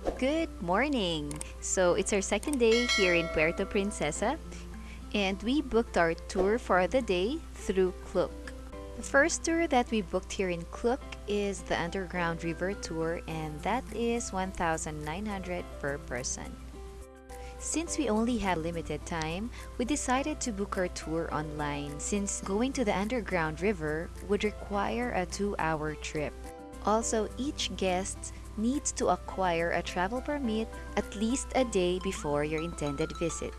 Good morning! So it's our second day here in Puerto Princesa and we booked our tour for the day through Klook. The first tour that we booked here in Klook is the Underground River Tour and that is 1,900 per person. Since we only had limited time, we decided to book our tour online since going to the underground river would require a two-hour trip. Also, each guest needs to acquire a travel permit at least a day before your intended visit.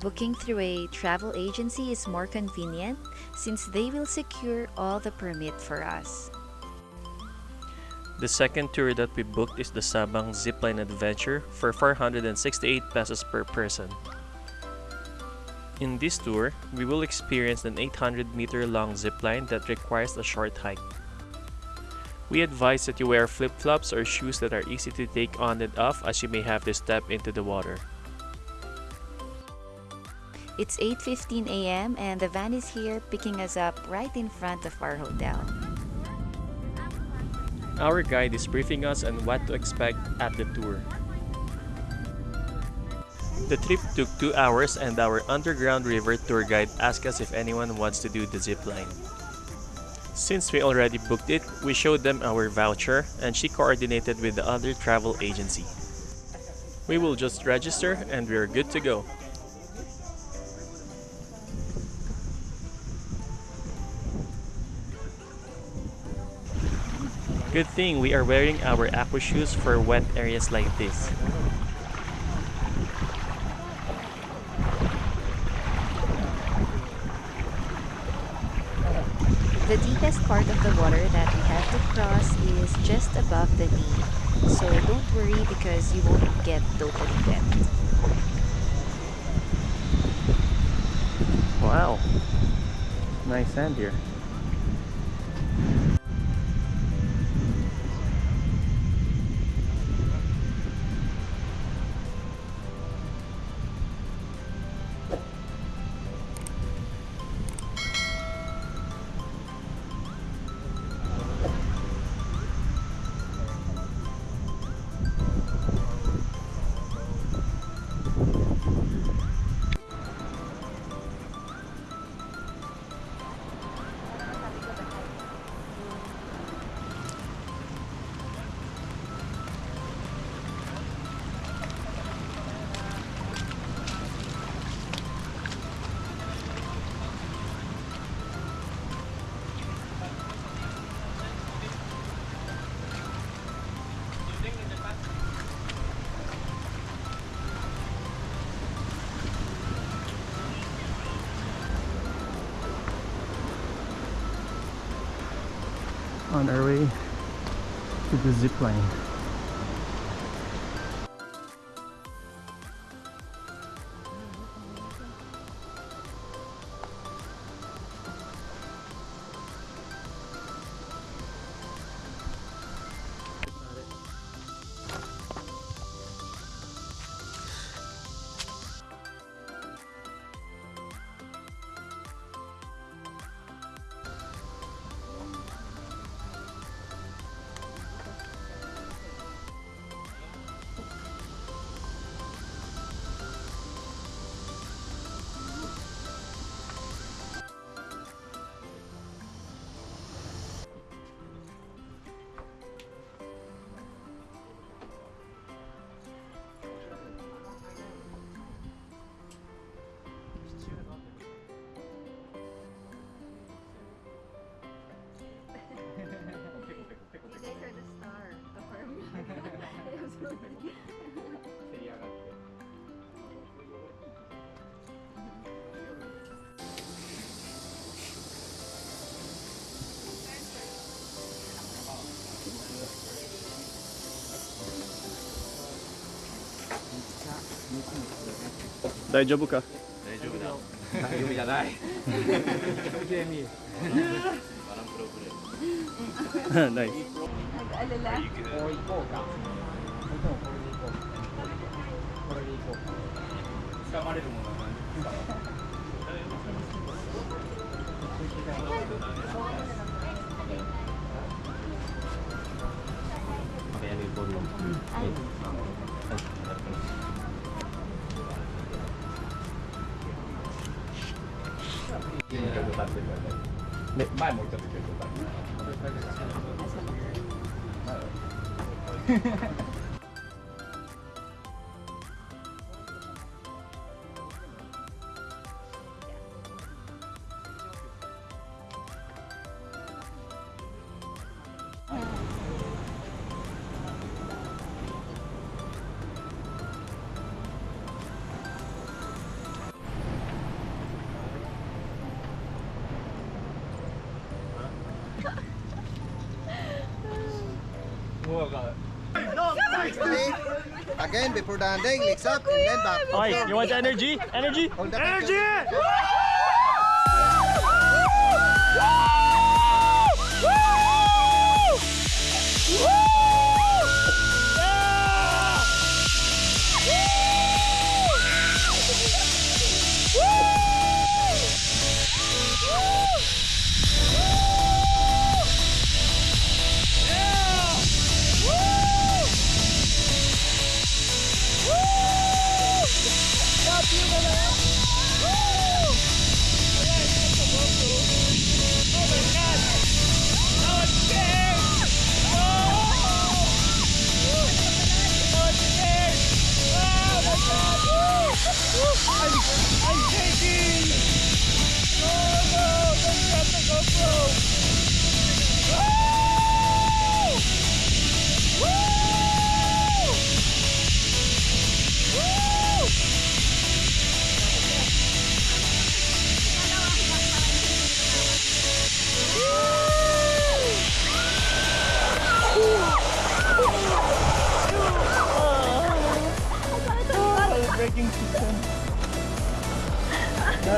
Booking through a travel agency is more convenient since they will secure all the permit for us. The second tour that we booked is the Sabang Zipline Adventure for 468 pesos per person. In this tour, we will experience an 800 meter long zipline that requires a short hike. We advise that you wear flip-flops or shoes that are easy to take on and off as you may have to step into the water. It's 8.15 a.m. and the van is here picking us up right in front of our hotel. Our guide is briefing us on what to expect at the tour. The trip took 2 hours and our underground river tour guide asked us if anyone wants to do the zip line. Since we already booked it, we showed them our voucher and she coordinated with the other travel agency. We will just register and we are good to go. Good thing we are wearing our aqua shoes for wet areas like this. The deepest part of the water that we have to cross is just above the knee. So don't worry because you won't get totally wet. Wow, nice sand here. To 大丈夫か？大丈夫だ。大丈夫じゃない。ゲーミー。ない。こ。れでこう。か？前もうちょっとください。Again, before landing, legs up and then back. Okay, you want the energy? Energy? Hold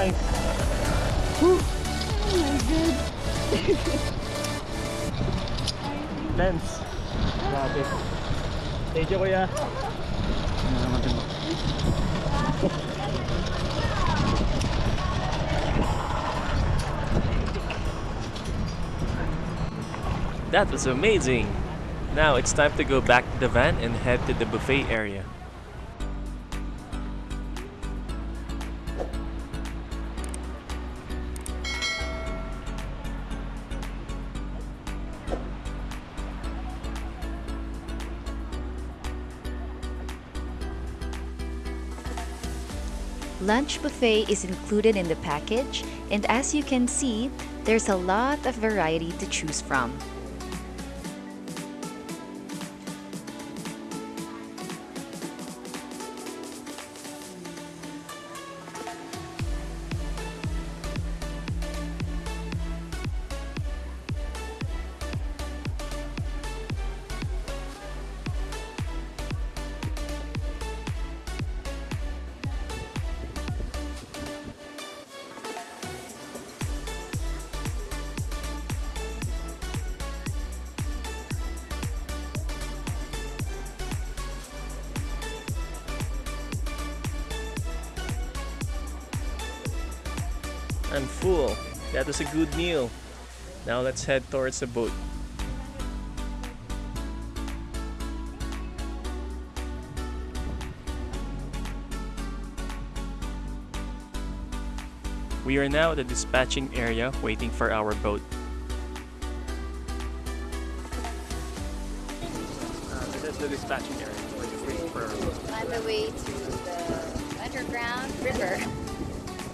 the energy! Lens. Grabe. Thank you, kuya. That was amazing! Now it's time to go back to the van and head to the buffet area. Lunch buffet is included in the package, and as you can see, there's a lot of variety to choose from. I'm full. That was a good meal. Now let's head towards the boat. We are now at the dispatching area waiting for our boat.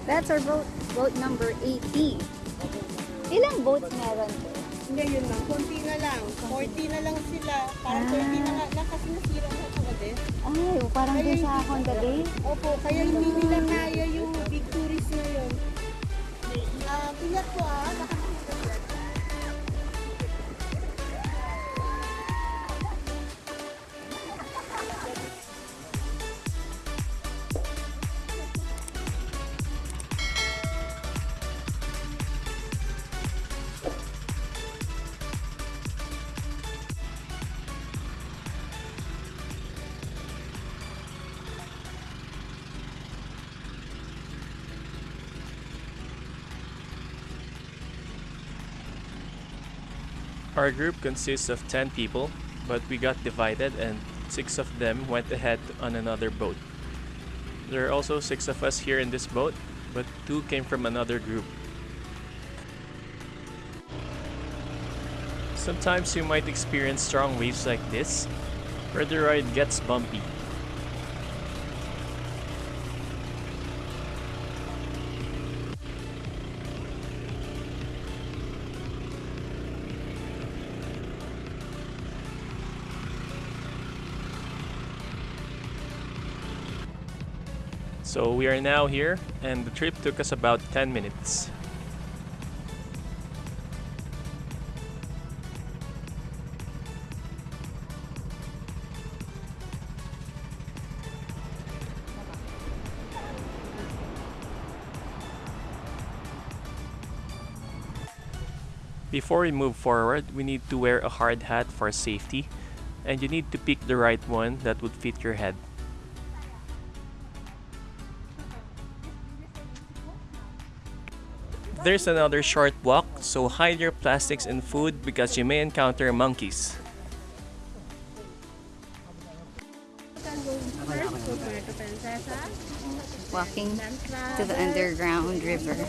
That's our boat, boat number 80. Ilang boats meron to? Ngayon lang, konti na lang. 40 na lang sila. Parang 30 na lang, kasi nasira na ako din. Ay, parang din sa Honda Bay. Opo, kaya hindi nila kaya yung big tourist ngayon. Ah, piyak ko ah. Baka Our group consists of 10 people, but we got divided and 6 of them went ahead on another boat. There are also 6 of us here in this boat, but 2 came from another group. Sometimes you might experience strong waves like this, where the ride gets bumpy. So we are now here and the trip took us about 10 minutes. Before we move forward, we need to wear a hard hat for safety and you need to pick the right one that would fit your head. There's another short walk, so hide your plastics and food because you may encounter monkeys. Walking to the underground river.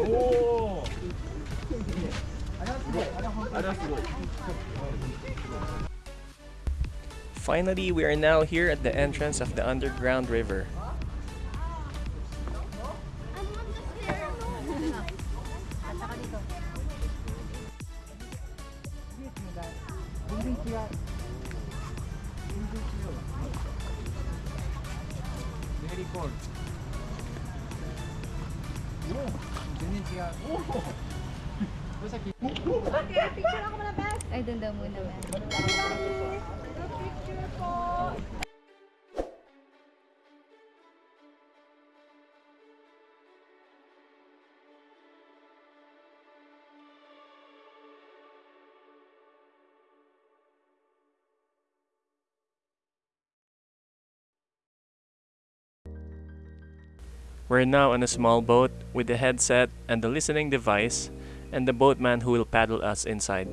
Oh. Finally, we are now here at the entrance of the underground river. Ay, doon daw muna, ma'am. We're now on a small boat with a headset and a listening device and the boatman who will paddle us inside.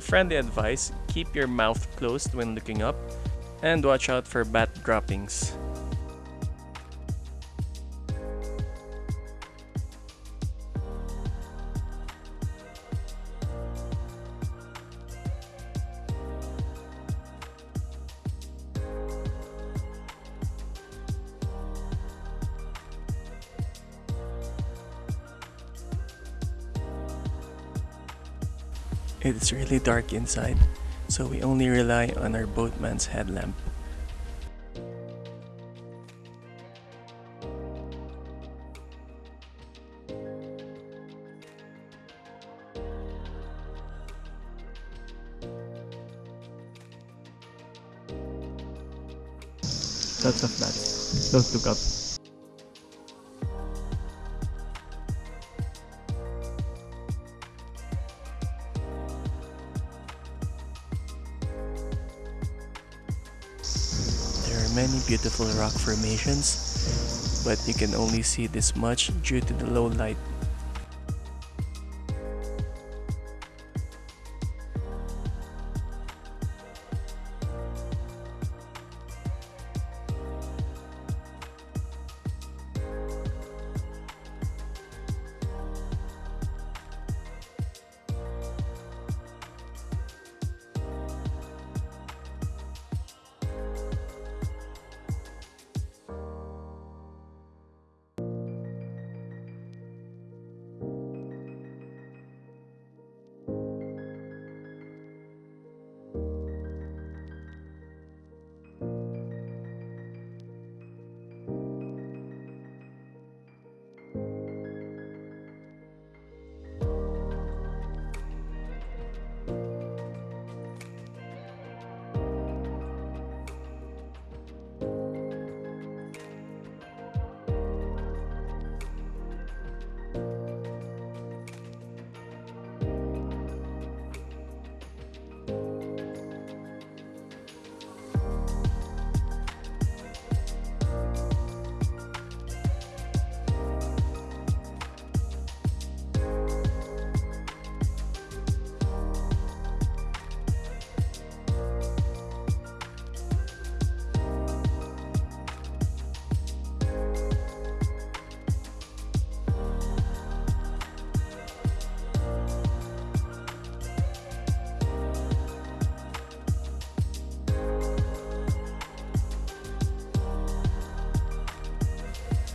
Friendly advice keep your mouth closed when looking up and watch out for bat droppings. It is really dark inside, so we only rely on our boatman's headlamp. Lots of bats. Don't look up. Beautiful rock formations, but you can only see this much due to the low light.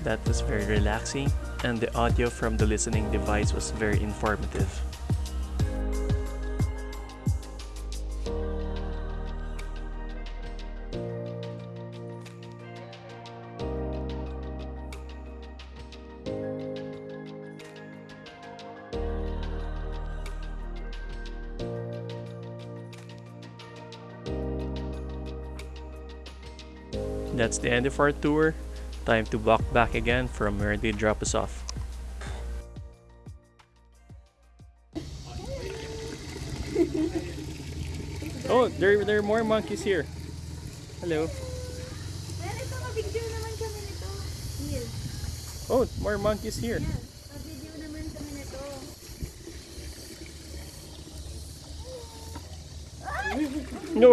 That was very relaxing, and the audio from the listening device was very informative. That's the end of our tour. Time to walk back again from where they drop us off. Oh, there, there are more monkeys here. Hello. Pero ito, mag-video naman kami nito. Neil. Oh, more monkeys here. Mag-video naman kami nito. No!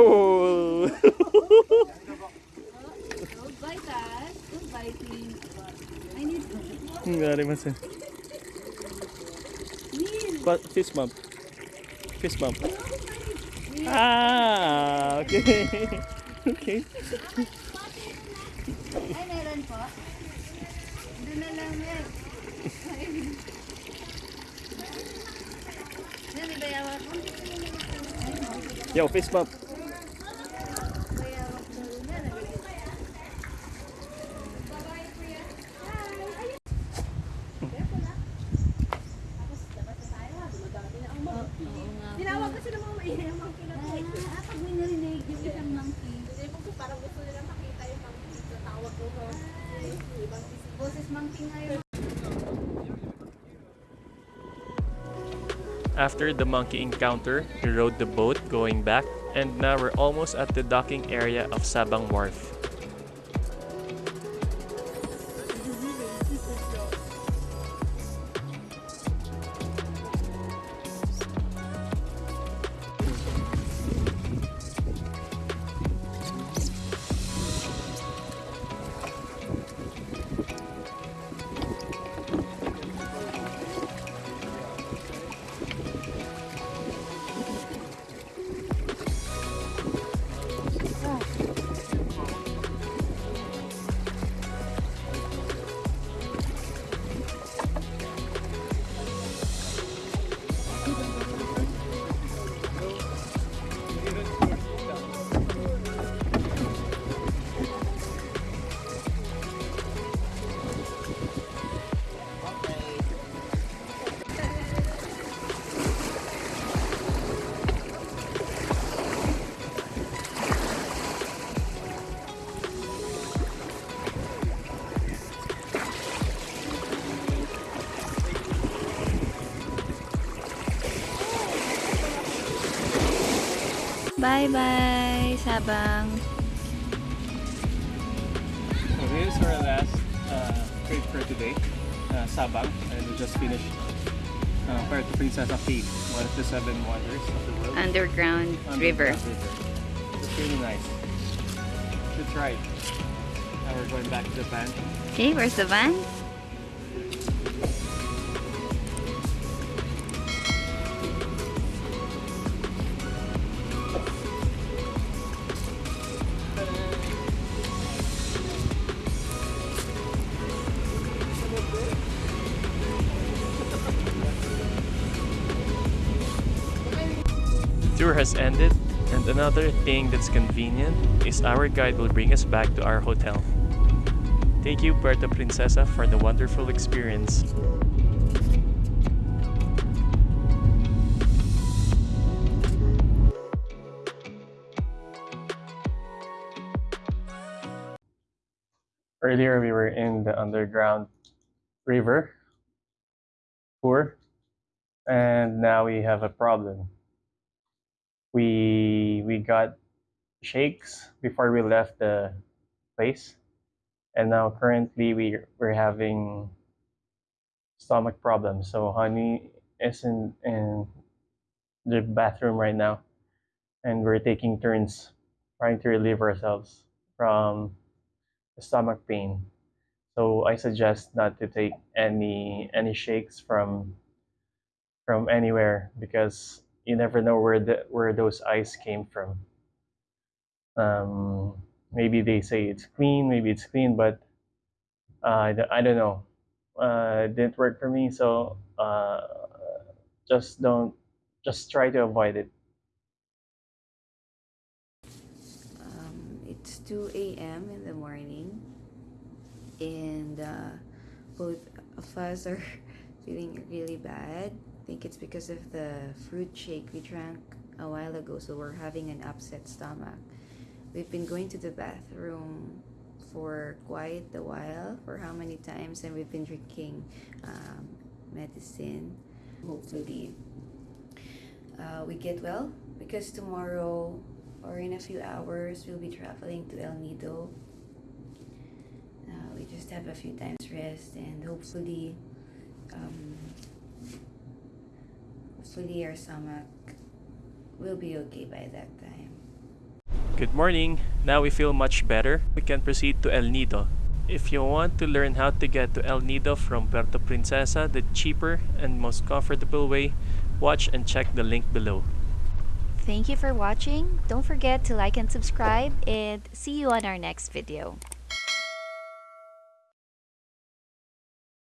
Don't bite us. I need masan. Neil. But fist bump. Bump. Ah, okay. okay. Yo, fist bump. After the monkey encounter, we rode the boat going back, and now we're almost at the docking area of Sabang Wharf. Bye-bye, Sabang. So here's our last uh, trip for today, uh, Sabang, and we just finished uh, Puerto Princesa Cave, one of the seven wonders of the world. Underground Underground river. It's really nice. Should try. Now we're going back to the van. Okay, where's the van? Has ended, and another thing that's convenient is our guide will bring us back to our hotel. Thank you, Puerto Princesa, for the wonderful experience. Earlier, we were in the underground river tour, and now we have a problem. We we got shakes before we left the place, and now currently we we're having stomach problems. So honey is in in the bathroom right now, and we're taking turns trying to relieve ourselves from the stomach pain. So I suggest not to take any any shakes from from anywhere because you never know where the where those eyes came from. Um, maybe they say it's clean, maybe it's clean, but uh, I, don't, I don't know. Uh, it didn't work for me, so uh, just don't, just try to avoid it. Um, it's 2 a.m. in the morning, and uh, both of us are feeling really bad. Think it's because of the fruit shake we drank a while ago, so we're having an upset stomach. We've been going to the bathroom for quite a while, for how many times, and we've been drinking um, medicine. Hopefully, uh, we get well because tomorrow or in a few hours we'll be traveling to El Nido. Uh, we just have a few times rest and hopefully, um, hopefully our stomach will be okay by that time. Good morning. Now we feel much better. We can proceed to El Nido. If you want to learn how to get to El Nido from Puerto Princesa, the cheaper and most comfortable way, watch and check the link below. Thank you for watching. Don't forget to like and subscribe and see you on our next video.